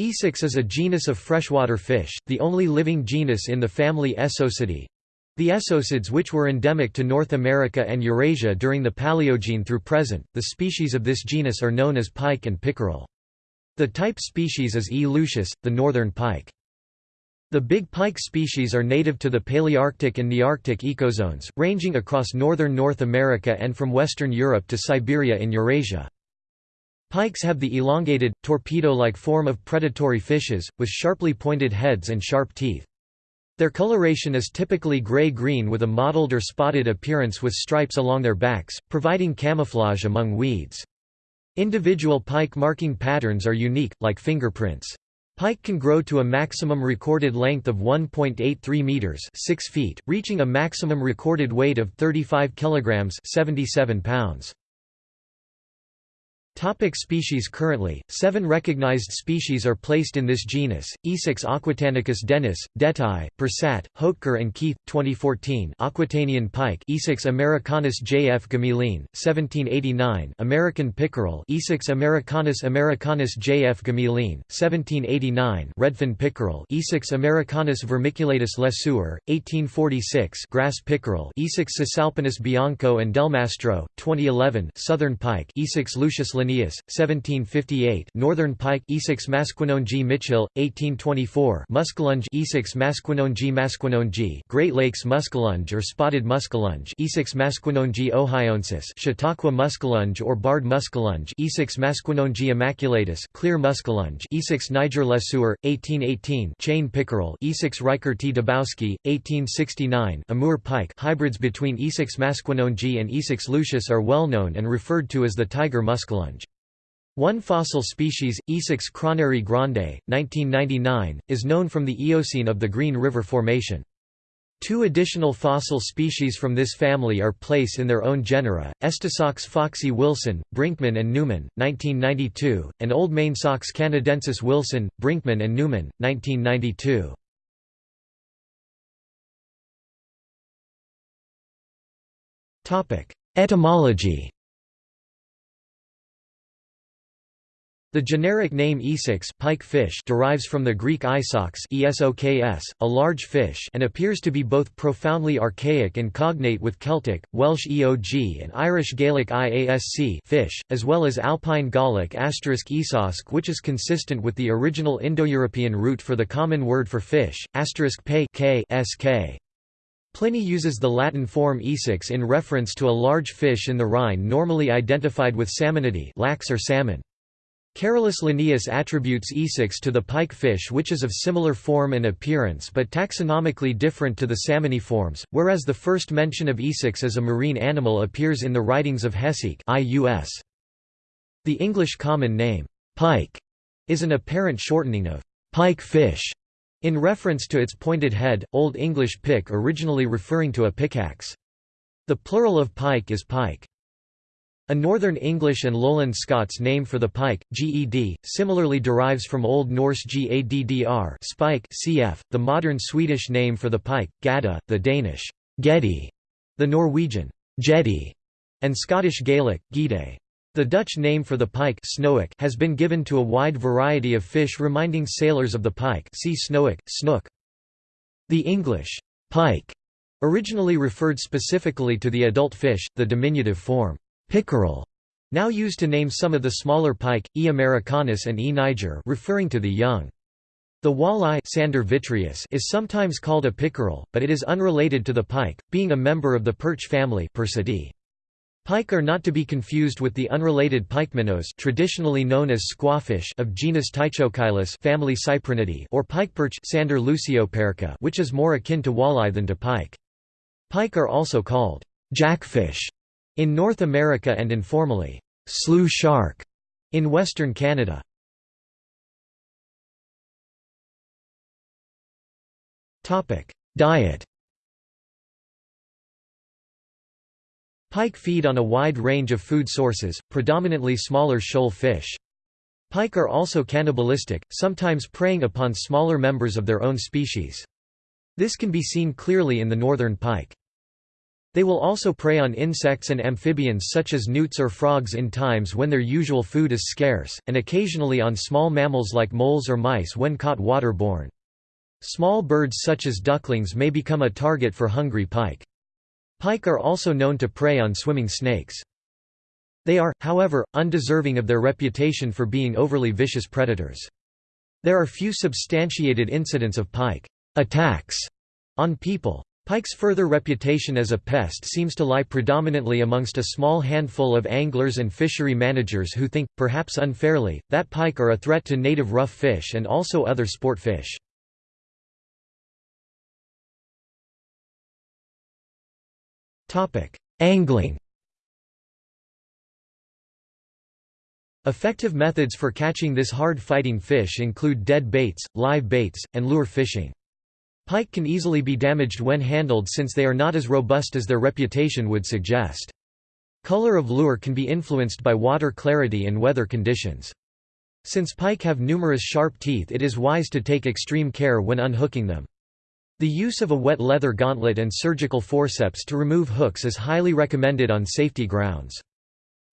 Esox is a genus of freshwater fish, the only living genus in the family Esocidae. The esocids which were endemic to North America and Eurasia during the Paleogene through present, the species of this genus are known as pike and pickerel. The type species is E. lucius, the northern pike. The big pike species are native to the Palearctic and Nearctic ecozones, ranging across northern North America and from western Europe to Siberia in Eurasia. Pikes have the elongated, torpedo-like form of predatory fishes, with sharply pointed heads and sharp teeth. Their coloration is typically gray-green with a mottled or spotted appearance with stripes along their backs, providing camouflage among weeds. Individual pike marking patterns are unique, like fingerprints. Pike can grow to a maximum recorded length of 1.83 meters, 6 feet, reaching a maximum recorded weight of 35 kilograms, 77 pounds. Topic species Currently, seven recognized species are placed in this genus, Esox aquitanicus Denys, Dettai, Persat, Hautecoeur and Keith, 2014 Aquitanian pike Esox americanus J. F. Gmelin, 1789 American pickerel Esox americanus americanus J. F. Gmelin, 1789 Redfin pickerel Esox americanus vermiculatus Lesueur, 1846 Grass pickerel Esox cisalpinus bianco and Delmastro, 2011 Southern pike Esox lucius Linnaeus, 1758 Northern pike Esox masquinongy Mitchill, 1824 Muskellunge Esox masquinongy Great Lakes muskellunge or spotted muskellunge Esox masquinongy ohioensis Chautauqua muskellunge or barred muskellunge Esox masquinongy immaculatus clear muskellunge Esox niger lesueur, 1818 Chain pickerel Esox Riker T. Dybowski, 1869 Amur pike. Hybrids between Esox masquinongy and Esox lucius are well known and referred to as the tiger muskellunge. One fossil species, Esox kronneri grande, 1999, is known from the Eocene of the Green River Formation. Two additional fossil species from this family are placed in their own genera, Estisox foxy Wilson, Brinkman and Newman, 1992, and Old Sox canadensis Wilson, Brinkman and Newman, 1992. Etymology The generic name esox pike fish derives from the Greek isox esoks, a large fish and appears to be both profoundly archaic and cognate with Celtic, Welsh eog and Irish Gaelic iasc fish, as well as Alpine Gallic esosk which is consistent with the original Indo-European root for the common word for fish, asterisk pe k sk. Pliny uses the Latin form esox in reference to a large fish in the Rhine normally identified with salmonidae lax or salmon. Carolus Linnaeus attributes esox to the pike fish which is of similar form and appearance but taxonomically different to the salmoniforms, whereas the first mention of esox as a marine animal appears in the writings of Hesychius. The English common name, pike, is an apparent shortening of pike fish, in reference to its pointed head, Old English pick originally referring to a pickaxe. The plural of pike is pike. A Northern English and Lowland Scots name for the pike, ged, similarly derives from Old Norse gaddr spike cf, the modern Swedish name for the pike, gada, the Danish gedde, the Norwegian gjedde, and Scottish Gaelic, gide. The Dutch name for the pike snoek has been given to a wide variety of fish reminding sailors of the pike see snoek, snook. The English pike originally referred specifically to the adult fish, the diminutive form Pickerel, now used to name some of the smaller pike, E. americanus and E. niger referring to the young. The walleye Sander is sometimes called a pickerel, but it is unrelated to the pike, being a member of the perch family Percidae. Pike are not to be confused with the unrelated pikeminnows traditionally known as squawfish of genus Ptychocheilus family Cyprinidae or pikeperch Sander lucioperca which is more akin to walleye than to pike. Pike are also called jackfish in North America and informally, slough shark in Western Canada. Diet Pike feed on a wide range of food sources, predominantly smaller shoal fish. Pike are also cannibalistic, sometimes preying upon smaller members of their own species. This can be seen clearly in the northern pike. They will also prey on insects and amphibians such as newts or frogs in times when their usual food is scarce, and occasionally on small mammals like moles or mice when caught waterborne. Small birds such as ducklings may become a target for hungry pike. Pike are also known to prey on swimming snakes. They are, however, undeserving of their reputation for being overly vicious predators. There are few substantiated incidents of pike attacks on people. Pike's further reputation as a pest seems to lie predominantly amongst a small handful of anglers and fishery managers who think, perhaps unfairly, that pike are a threat to native rough fish and also other sport fish. Angling Effective methods for catching this hard-fighting fish include dead baits, live baits, and lure fishing. Pike can easily be damaged when handled since they are not as robust as their reputation would suggest. Color of lure can be influenced by water clarity and weather conditions. Since pike have numerous sharp teeth it is wise to take extreme care when unhooking them. The use of a wet leather gauntlet and surgical forceps to remove hooks is highly recommended on safety grounds.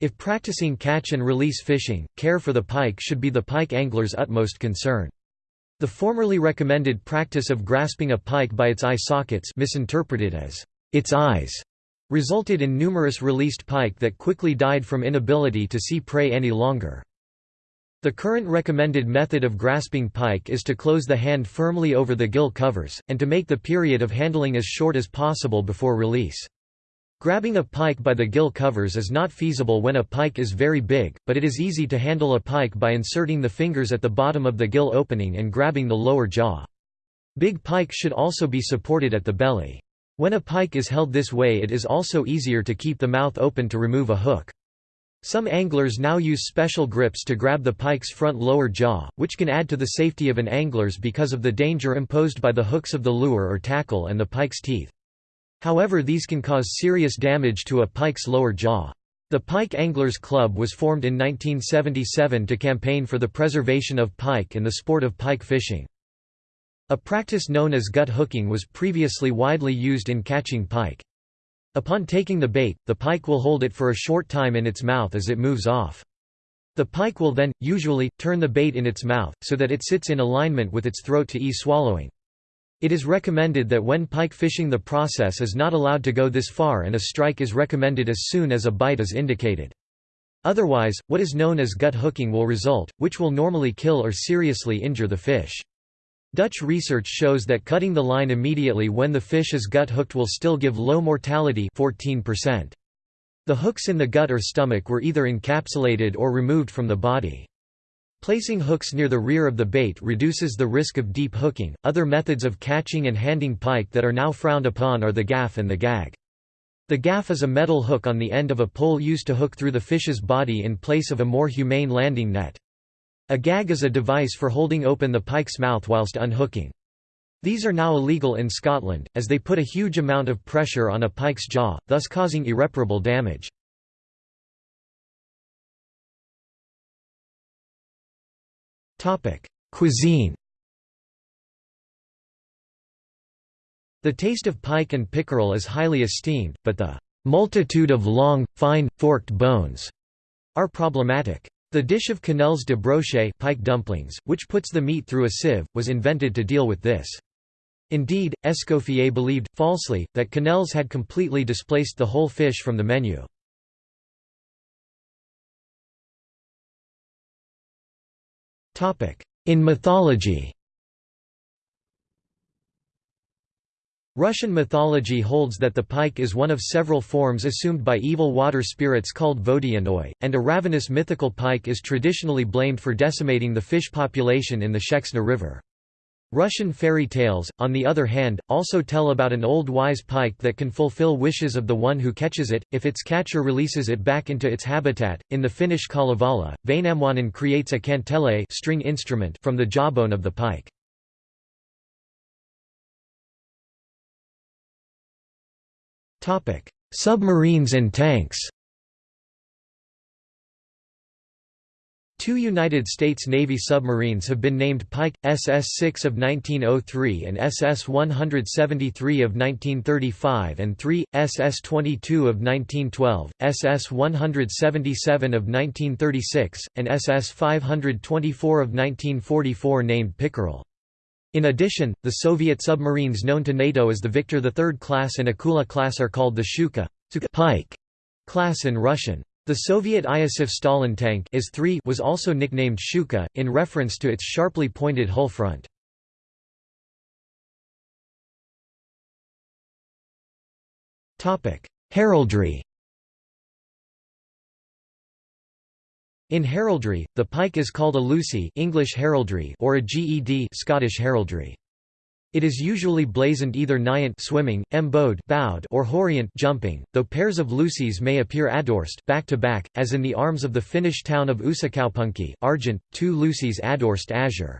If practicing catch and release fishing, care for the pike should be the pike angler's utmost concern. The formerly recommended practice of grasping a pike by its eye sockets misinterpreted as its eyes resulted in numerous released pike that quickly died from inability to see prey any longer. The current recommended method of grasping pike is to close the hand firmly over the gill covers, and to make the period of handling as short as possible before release. Grabbing a pike by the gill covers is not feasible when a pike is very big, but it is easy to handle a pike by inserting the fingers at the bottom of the gill opening and grabbing the lower jaw. Big pike should also be supported at the belly. When a pike is held this way it is also easier to keep the mouth open to remove a hook. Some anglers now use special grips to grab the pike's front lower jaw, which can add to the safety of an angler's because of the danger imposed by the hooks of the lure or tackle and the pike's teeth. However these can cause serious damage to a pike's lower jaw. The Pike Anglers Club was formed in 1977 to campaign for the preservation of pike and the sport of pike fishing. A practice known as gut hooking was previously widely used in catching pike. Upon taking the bait, the pike will hold it for a short time in its mouth as it moves off. The pike will then, usually, turn the bait in its mouth, so that it sits in alignment with its throat to ease swallowing. It is recommended that when pike fishing the process is not allowed to go this far and a strike is recommended as soon as a bite is indicated. Otherwise, what is known as gut hooking will result, which will normally kill or seriously injure the fish. Dutch research shows that cutting the line immediately when the fish is gut hooked will still give low mortality 14%. The hooks in the gut or stomach were either encapsulated or removed from the body. Placing hooks near the rear of the bait reduces the risk of deep hooking. Other methods of catching and handing pike that are now frowned upon are the gaff and the gag. The gaff is a metal hook on the end of a pole used to hook through the fish's body in place of a more humane landing net. A gag is a device for holding open the pike's mouth whilst unhooking. These are now illegal in Scotland, as they put a huge amount of pressure on a pike's jaw, thus causing irreparable damage. Cuisine The taste of pike and pickerel is highly esteemed, but the multitude of long, fine, forked bones are problematic. The dish of quenelles de brochet pike dumplings, which puts the meat through a sieve, was invented to deal with this. Indeed, Escoffier believed, falsely, that quenelles had completely displaced the whole fish from the menu. In mythology Russian mythology holds that the pike is one of several forms assumed by evil water spirits called Vodyanoi, and a ravenous mythical pike is traditionally blamed for decimating the fish population in the Sheksna River. Russian fairy tales, on the other hand, also tell about an old wise pike that can fulfill wishes of the one who catches it, if its catcher releases it back into its habitat. In the Finnish Kalevala, Väinämöinen creates a kantele string instrument from the jawbone of the pike. Submarines and tanks. Two United States Navy submarines have been named Pike, SS-6 of 1903 and SS-173 of 1935 and three, SS-22 of 1912, SS-177 of 1936, and SS-524 of 1944 named Pickerel. In addition, the Soviet submarines known to NATO as the Victor III class and Akula class are called the Shchuka Pike class in Russian. The Soviet Iosif Stalin tank IS-3 was also nicknamed Shchuka, in reference to its sharply pointed hull front. Heraldry In heraldry, the pike is called a Lucy English heraldry or a GED Scottish heraldry. It is usually blazoned either naiant swimming, embowed bowed or hauriant jumping, though pairs of lucies may appear adorsed back to back, as in the arms of the Finnish town of Uusikaupunki argent, two lucies adorsed azure.